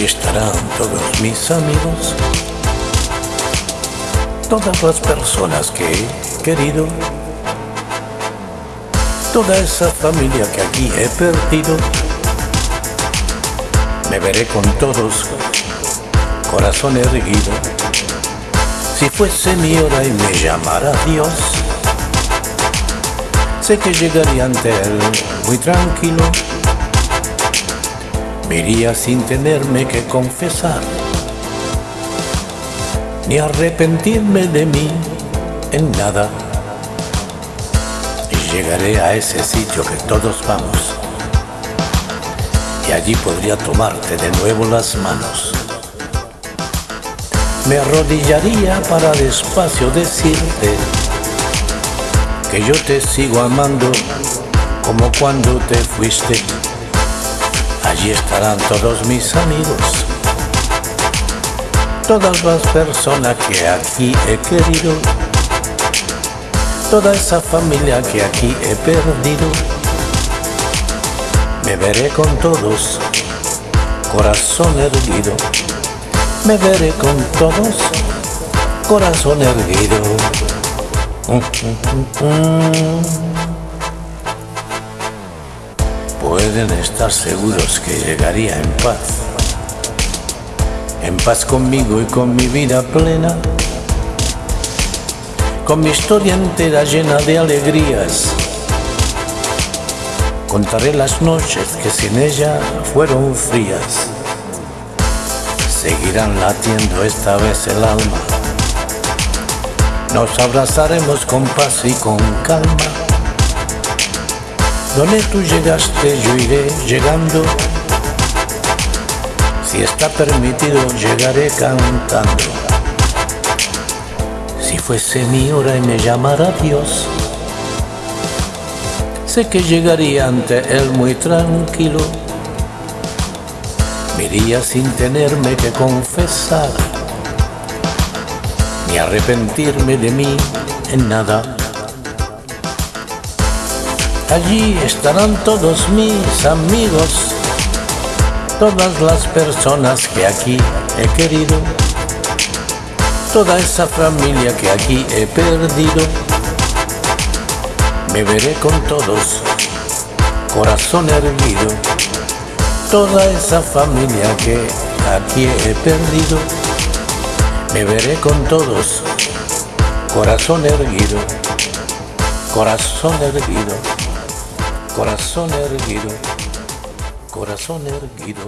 mis amigos, todas las personas que he querido, toda esa familia que aquí he perdido, me veré con todos, corazón erguido. Si fuese mi hora y me llamara Dios, sé que llegaría ante Él muy tranquilo. Me iría sin tenerme que confesar, ni arrepentirme de mí en nada. Y llegaré a ese sitio que todos vamos y allí podría tomarte de nuevo las manos. Me arrodillaría para despacio decirte que yo te sigo amando como cuando te fuiste. Allí estarán todos mis amigos, todas las personas que aquí he querido, toda esa familia que aquí he perdido me veré con todos, corazón erguido. Me veré con todos, corazón erguido. Pueden estar seguros que llegaría en paz. En paz conmigo y con mi vida plena. Con mi historia entera llena de alegrías Contaré las noches que sin ella fueron frías. Seguirán latiendo esta vez el alma. Nos abrazaremos con paz y con calma. Donde tú llegaste yo iré llegando. Si está permitido llegaré cantando. Si fuese mi hora y me llamara Dios sé que llegaría ante él muy tranquilo. Me iría sin tenerme que confesar, ni arrepentirme de mí en nada. Allí estarán todos mis amigos, todas las personas que aquí he querido, toda esa familia que aquí he perdido me veré con todos, corazón erguido, toda esa familia que aquí he perdido. Me veré con todos, corazón erguido, corazón erguido, corazón erguido, corazón erguido.